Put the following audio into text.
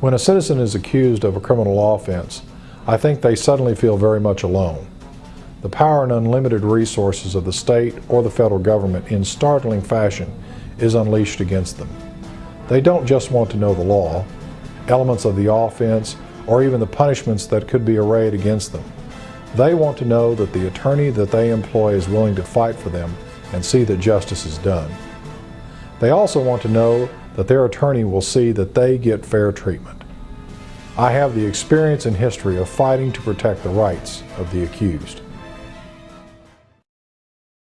When a citizen is accused of a criminal offense, I think they suddenly feel very much alone. The power and unlimited resources of the state or the federal government in startling fashion is unleashed against them. They don't just want to know the law, elements of the offense, or even the punishments that could be arrayed against them. They want to know that the attorney that they employ is willing to fight for them and see that justice is done. They also want to know that their attorney will see that they get fair treatment. I have the experience and history of fighting to protect the rights of the accused.